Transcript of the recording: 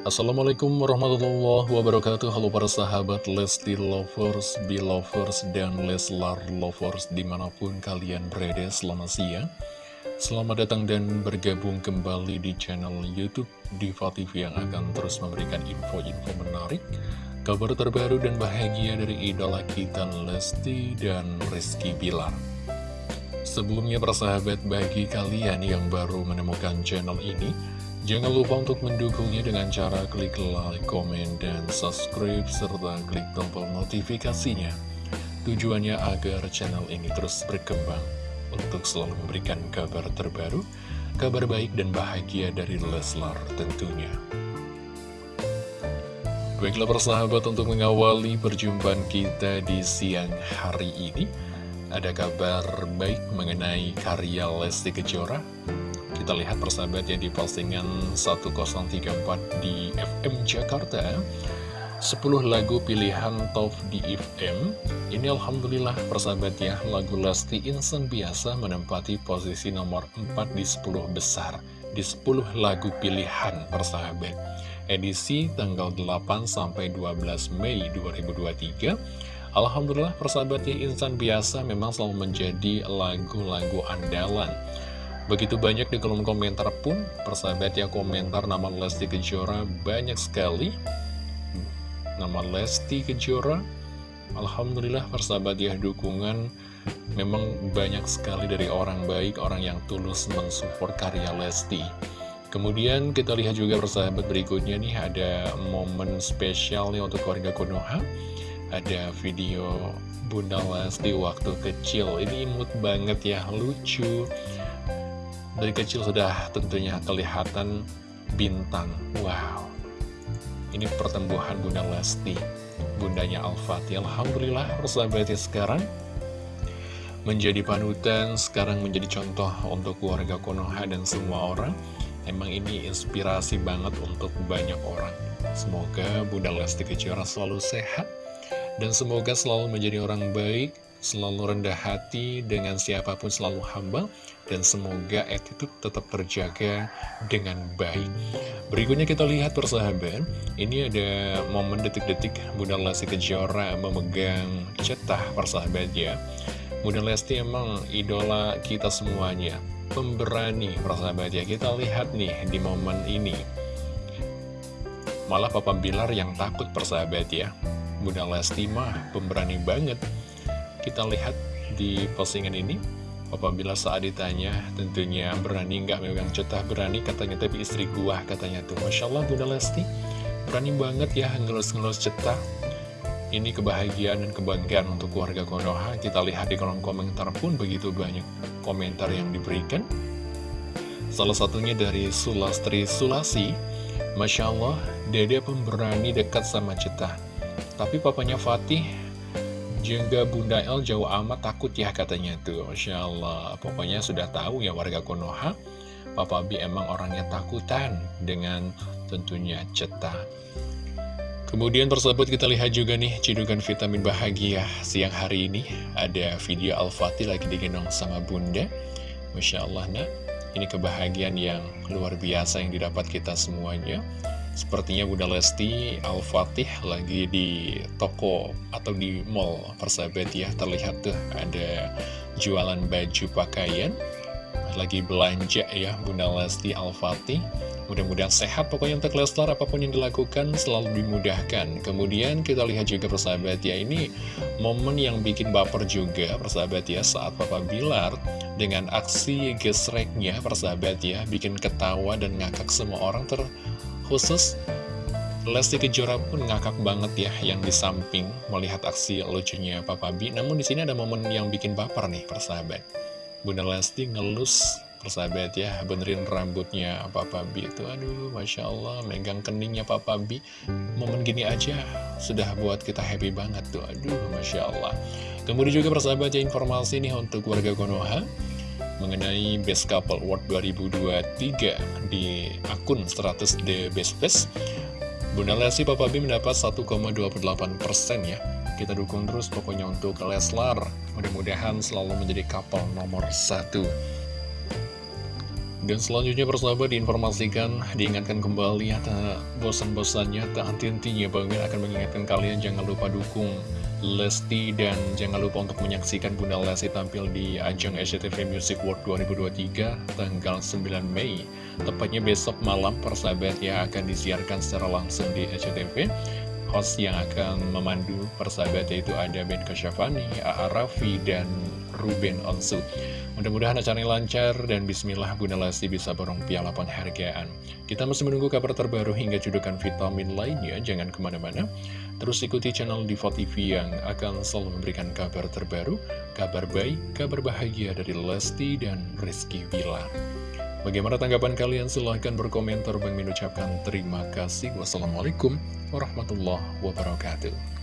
Assalamualaikum warahmatullahi wabarakatuh. Halo para sahabat Lesti Lovers, Belovers, dan Leslar Lovers di mana pun kalian berada selamat siang. Selamat datang dan bergabung kembali di channel Youtube Diva TV yang akan terus memberikan info-info menarik Kabar terbaru dan bahagia dari idola kita Lesti dan Rizky Bilar. Sebelumnya para sahabat bagi kalian yang baru menemukan channel ini Jangan lupa untuk mendukungnya dengan cara klik like, komen, dan subscribe, serta klik tombol notifikasinya. Tujuannya agar channel ini terus berkembang untuk selalu memberikan kabar terbaru, kabar baik dan bahagia dari Leslar tentunya. Baiklah persahabat untuk mengawali perjumpaan kita di siang hari ini, ada kabar baik mengenai karya Lesti Kejora kita lihat persahabat ya di postingan 1034 di FM Jakarta 10 lagu pilihan top di FM Ini Alhamdulillah persahabat ya Lagu Lesti Insan Biasa menempati posisi nomor 4 di 10 besar Di 10 lagu pilihan persahabat. Edisi tanggal 8 sampai 12 Mei 2023 Alhamdulillah persahabat ya Insan Biasa memang selalu menjadi lagu-lagu andalan Begitu banyak di kolom komentar pun, persahabat ya komentar nama Lesti Kejora banyak sekali. Nama Lesti Kejora, Alhamdulillah persahabat ya dukungan memang banyak sekali dari orang baik, orang yang tulus mensupport karya Lesti. Kemudian kita lihat juga persahabat berikutnya nih ada momen spesial nih untuk keluarga Konoha. Ada video Bunda Lesti waktu kecil, ini imut banget ya, lucu. Dari kecil sudah tentunya kelihatan bintang. Wow. Ini pertumbuhan Bunda Lesti. Bundanya Al-Fatih. Alhamdulillah, persahabatnya sekarang menjadi panutan, sekarang menjadi contoh untuk keluarga Konoha dan semua orang. Emang ini inspirasi banget untuk banyak orang. Semoga Bunda Lesti Kejora selalu sehat, dan semoga selalu menjadi orang baik, selalu rendah hati dengan siapa pun selalu hamba dan semoga attitude tetap terjaga dengan baik. Berikutnya kita lihat persahabat. Ini ada momen detik-detik Bunda Lesti Kejora memegang cetah persahabat ya. Bunda Lesti emang idola kita semuanya pemberani persahabat ya. Kita lihat nih di momen ini. Malah Papa Bilar yang takut persahabat ya. Bunda Lesti mah pemberani banget kita lihat di postingan ini. Apabila saat ditanya tentunya berani nggak megang cetah berani? Katanya tapi istri gua katanya tuh. Masya Allah Bunda Lesti. Berani banget ya ngelus-ngelus cetah ini kebahagiaan dan kebanggaan untuk keluarga Konoha. Kita lihat di kolom komentar pun begitu banyak komentar yang diberikan. Salah satunya dari Sulastri Sulasi. Masya Allah Dede pemberani dekat sama cetah tapi papanya Fatih juga Bunda El jauh amat takut ya katanya tuh. Masya Allah. Pokoknya sudah tahu ya warga Konoha Papa B emang orangnya takutan dengan tentunya cetak Kemudian persahabat kita lihat juga nih cidukan vitamin bahagia siang hari ini. Ada video Al-Fatih lagi digendong sama bunda. Masya Allah nak. Ini kebahagiaan yang luar biasa yang didapat kita semuanya Sepertinya Bunda Lesti Al-Fatih lagi di toko atau di mall persahabat ya. Terlihat tuh ada jualan baju pakaian. Lagi belanja ya Bunda Lesti Al-Fatih. Mudah-mudahan sehat pokoknya untuk Leslar apa pun yang dilakukan selalu dimudahkan. Kemudian kita lihat juga persahabat ya Ini momen yang bikin baper juga persahabat ya Saat Papa Bilar dengan aksi gesreknya persahabat ya Bikin ketawa dan ngakak semua orang ter khusus Lesti Kejora pun ngakak banget ya yang di samping melihat aksi lucunya Papa B. Namun di sini ada momen yang bikin baper nih persahabat. Bunda Lesti ngelus persahabat ya benerin rambutnya Papa B itu. Aduh Masya Allah megang keningnya Papa B. Momen gini aja sudah buat kita happy banget tuh. Aduh Masya Allah. Kemudian juga persahabat ya informasi nih untuk warga Konoha mengenai Best Couple Award 2023 di akun 100 The Best Best. Bunda Lesti Papa B mendapat 1,28% ya. Kita dukung terus pokoknya untuk Leslar. Mudah-mudahan selalu menjadi couple nomor satu. Dan selanjutnya persahabat diinformasikan, diingatkan kembali ya bosan-bosannya, tak henti-hentinya Bang akan mengingatkan kalian jangan lupa dukung Lesti dan jangan lupa untuk menyaksikan Bunda Lesti tampil di ajang SCTV Music World 2023 tanggal 9 Mei. Tepatnya besok malam persahabat ya akan disiarkan secara langsung di SCTV. Host yang akan memandu persahabat yaitu ada Ben Kasyafani, A.A. Raffi, dan Ruben Onsu. Mudah-mudahan acaranya lancar dan bismillah Bunda Lesti bisa borong piala penghargaan. Kita masih menunggu kabar terbaru hingga judukan vitamin lainnya, jangan ke mana-mana. Terus ikuti channel Diva TV yang akan selalu memberikan kabar terbaru, kabar baik, kabar bahagia dari Lesti dan Rizky Villa. Bagaimana tanggapan kalian? Silahkan berkomentar. Bang mengucapkan terima kasih. Wassalamualaikum warahmatullahi wabarakatuh.